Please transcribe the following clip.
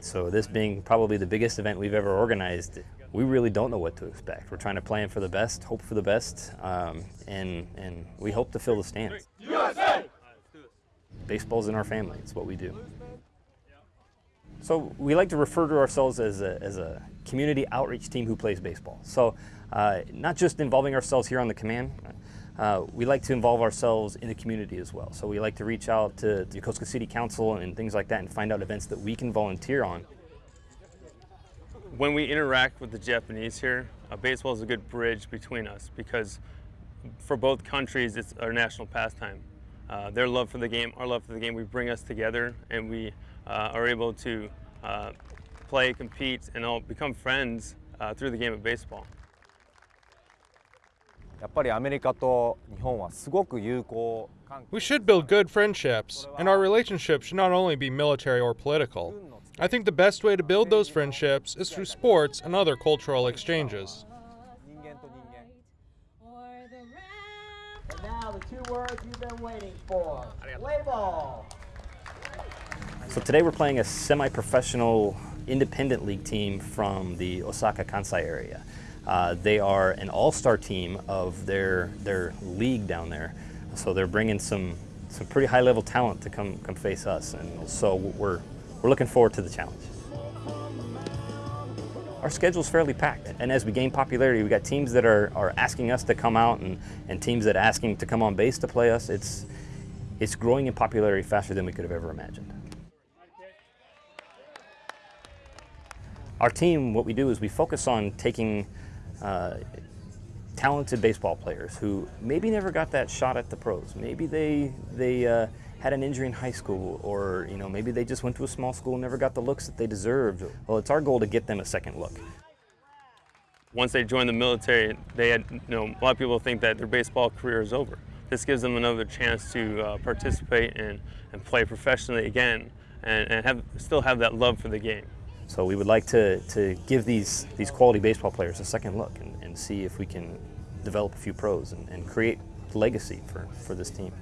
So this being probably the biggest event we've ever organized, we really don't know what to expect. We're trying to plan for the best, hope for the best, um, and, and we hope to fill the stands. USA! Baseball's in our family, it's what we do. So we like to refer to ourselves as a, as a community outreach team who plays baseball. So uh, not just involving ourselves here on the command, uh, we like to involve ourselves in the community as well. So we like to reach out to the Yokosuka City Council and things like that and find out events that we can volunteer on. When we interact with the Japanese here, uh, baseball is a good bridge between us because for both countries it's our national pastime. Uh, their love for the game, our love for the game, we bring us together and we uh, are able to uh, play, compete, and all become friends uh, through the game of baseball. We should build good friendships, and our relationship should not only be military or political. I think the best way to build those friendships is through sports and other cultural exchanges. So today we're playing a semi-professional independent league team from the Osaka Kansai area. Uh, they are an all-star team of their their league down there, so they're bringing some some pretty high-level talent to come come face us, and so we're we're looking forward to the challenge. Our schedule's fairly packed, and as we gain popularity, we got teams that are, are asking us to come out and, and teams that are asking to come on base to play us. It's, it's growing in popularity faster than we could have ever imagined. Our team, what we do is we focus on taking uh, talented baseball players who maybe never got that shot at the pros. Maybe they, they uh, had an injury in high school or you know, maybe they just went to a small school and never got the looks that they deserved. Well, it's our goal to get them a second look. Once they join the military, they had, you know, a lot of people think that their baseball career is over. This gives them another chance to uh, participate and, and play professionally again and, and have, still have that love for the game. So we would like to, to give these, these quality baseball players a second look and, and see if we can develop a few pros and, and create legacy for, for this team.